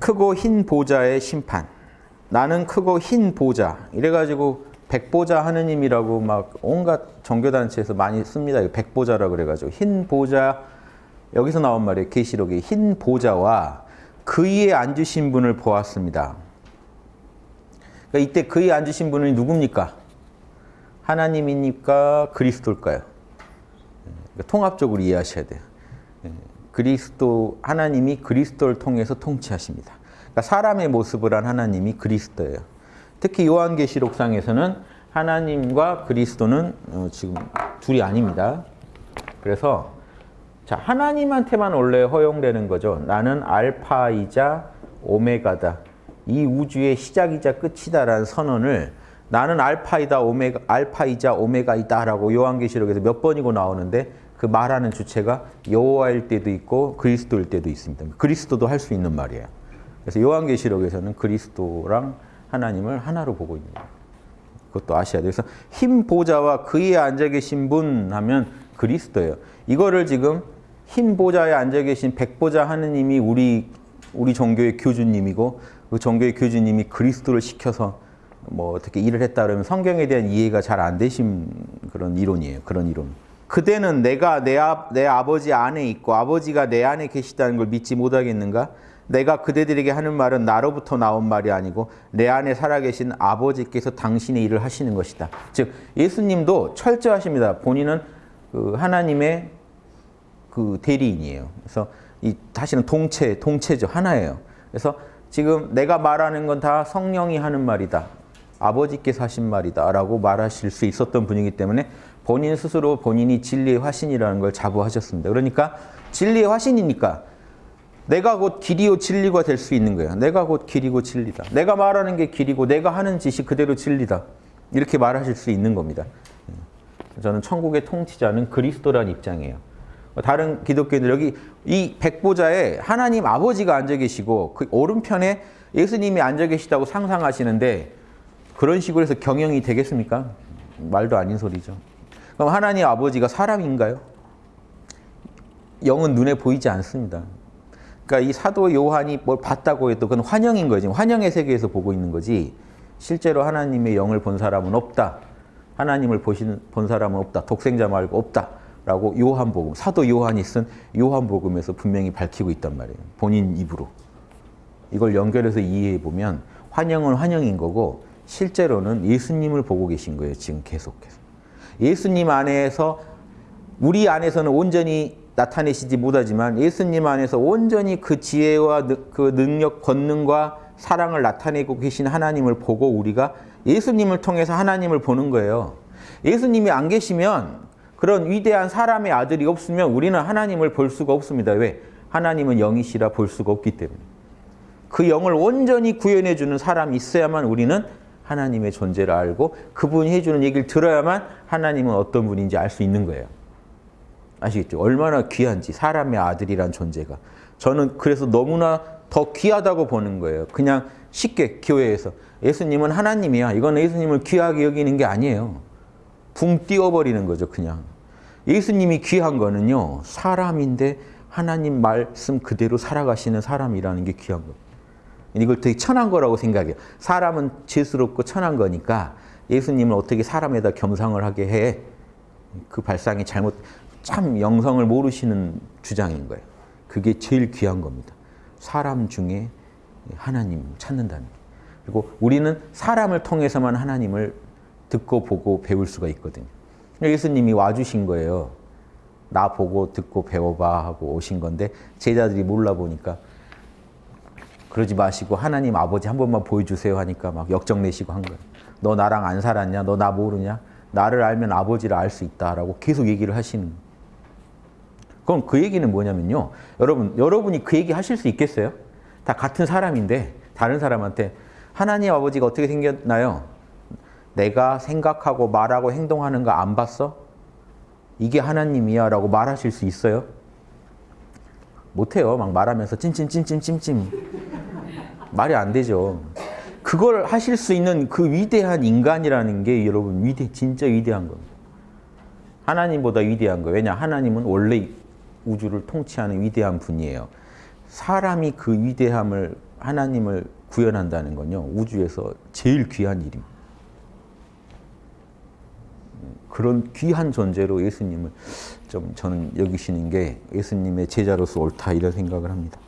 크고 흰 보좌의 심판. 나는 크고 흰 보좌. 이래가지고 백보자 하느님이라고 막 온갖 종교단체에서 많이 씁니다. 백보자라 그래가지고 흰 보좌 여기서 나온 말이에요. 계시록에 흰 보좌와 그 위에 앉으신 분을 보았습니다. 그러니까 이때 그 위에 앉으신 분은 누굽니까? 하나님입니까? 그리스도일까요? 그러니까 통합적으로 이해하셔야 돼요. 그리스도 하나님이 그리스도를 통해서 통치하십니다. 그러니까 사람의 모습을 한 하나님이 그리스도예요. 특히 요한계시록상에서는 하나님과 그리스도는 어, 지금 둘이 아닙니다. 그래서 자 하나님한테만 원래 허용되는 거죠. 나는 알파이자 오메가다. 이 우주의 시작이자 끝이다라는 선언을 나는 알파이다 오메가 알파이자 오메가이다라고 요한계시록에서 몇 번이고 나오는데 그 말하는 주체가 여호와일 때도 있고 그리스도일 때도 있습니다. 그리스도도 할 수 있는 말이에요. 그래서 요한계시록에서는 그리스도랑 하나님을 하나로 보고 있는 거예요. 그것도 아셔야 돼요. 그래서 흰 보좌와 그에 앉아 계신 분 하면 그리스도예요. 이거를 지금 흰 보좌에 앉아 계신 백보좌 하느님이 우리 우리 종교의 교주님이고 그 종교의 교주님이 그리스도를 시켜서 뭐 어떻게 일을 했다 그러면 성경에 대한 이해가 잘 안 되신 그런 이론이에요. 그런 이론. 그대는 내가 내, 아, 내 아버지 안에 있고 아버지가 내 안에 계시다는 걸 믿지 못하겠는가? 내가 그대들에게 하는 말은 나로부터 나온 말이 아니고 내 안에 살아계신 아버지께서 당신의 일을 하시는 것이다. 즉 예수님도 철저하십니다. 본인은 그 하나님의 그 대리인이에요. 그래서 이 다시는 동체, 동체죠. 하나예요. 그래서 지금 내가 말하는 건 다 성령이 하는 말이다. 아버지께서 하신 말이다. 라고 말하실 수 있었던 분이기 때문에 본인 스스로 본인이 진리의 화신이라는 걸 자부하셨습니다. 그러니까 진리의 화신이니까 내가 곧 길이요 진리가 될 수 있는 거예요. 내가 곧 길이고 진리다. 내가 말하는 게 길이고 내가 하는 짓이 그대로 진리다. 이렇게 말하실 수 있는 겁니다. 저는 천국의 통치자는 그리스도라는 입장이에요. 다른 기독교인들 여기 이 백보자에 하나님 아버지가 앉아 계시고 그 오른편에 예수님이 앉아 계시다고 상상하시는데 그런 식으로 해서 경영이 되겠습니까? 말도 아닌 소리죠. 그럼 하나님 아버지가 사람인가요? 영은 눈에 보이지 않습니다. 그러니까 이 사도 요한이 뭘 봤다고 해도 그건 환영인 거지. 환영의 세계에서 보고 있는 거지. 실제로 하나님의 영을 본 사람은 없다. 하나님을 보신, 본 사람은 없다. 독생자 말고 없다. 라고 요한복음, 사도 요한이 쓴 요한복음에서 분명히 밝히고 있단 말이에요. 본인 입으로. 이걸 연결해서 이해해 보면 환영은 환영인 거고 실제로는 예수님을 보고 계신 거예요. 지금 계속해서. 예수님 안에서 우리 안에서는 온전히 나타내시지 못하지만 예수님 안에서 온전히 그 지혜와 그 능력, 권능과 사랑을 나타내고 계신 하나님을 보고 우리가 예수님을 통해서 하나님을 보는 거예요. 예수님이 안 계시면 그런 위대한 사람의 아들이 없으면 우리는 하나님을 볼 수가 없습니다. 왜? 하나님은 영이시라 볼 수가 없기 때문에. 그 영을 온전히 구현해 주는 사람이 있어야만 우리는 하나님의 존재를 알고 그분이 해주는 얘기를 들어야만 하나님은 어떤 분인지 알 수 있는 거예요. 아시겠죠? 얼마나 귀한지 사람의 아들이란 존재가. 저는 그래서 너무나 더 귀하다고 보는 거예요. 그냥 쉽게 교회에서 예수님은 하나님이야. 이건 예수님을 귀하게 여기는 게 아니에요. 붕 띄워버리는 거죠. 그냥. 예수님이 귀한 거는요. 사람인데 하나님 말씀 그대로 살아가시는 사람이라는 게 귀한 거예요. 이걸 되게 천한 거라고 생각해요. 사람은 죄스럽고 천한 거니까 예수님을 어떻게 사람에다 겸상을 하게 해. 그 발상이 잘못, 참 영성을 모르시는 주장인 거예요. 그게 제일 귀한 겁니다. 사람 중에 하나님 찾는다는 거. 그리고 우리는 사람을 통해서만 하나님을 듣고 보고 배울 수가 있거든요. 예수님이 와주신 거예요. 나 보고 듣고 배워봐 하고 오신 건데 제자들이 몰라 보니까 그러지 마시고 하나님 아버지 한 번만 보여주세요 하니까 막 역정 내시고 한 거예요. 너 나랑 안 살았냐? 너 나 모르냐? 나를 알면 아버지를 알 수 있다라고 계속 얘기를 하시는 그럼 그 얘기는 뭐냐면요. 여러분, 여러분이 그 얘기 하실 수 있겠어요? 다 같은 사람인데 다른 사람한테 하나님 아버지가 어떻게 생겼나요? 내가 생각하고 말하고 행동하는 거 안 봤어? 이게 하나님이야 라고 말하실 수 있어요? 못해요. 막 말하면서 찜찜찜찜찜찜. 말이 안 되죠. 그걸 하실 수 있는 그 위대한 인간이라는 게 여러분 위대 진짜 위대한 겁니다. 하나님보다 위대한 거예요. 왜냐 하나님은 원래 우주를 통치하는 위대한 분이에요. 사람이 그 위대함을 하나님을 구현한다는 건요. 우주에서 제일 귀한 일입니다. 그런 귀한 존재로 예수님을 좀 저는 여기시는 게 예수님의 제자로서 옳다 이런 생각을 합니다.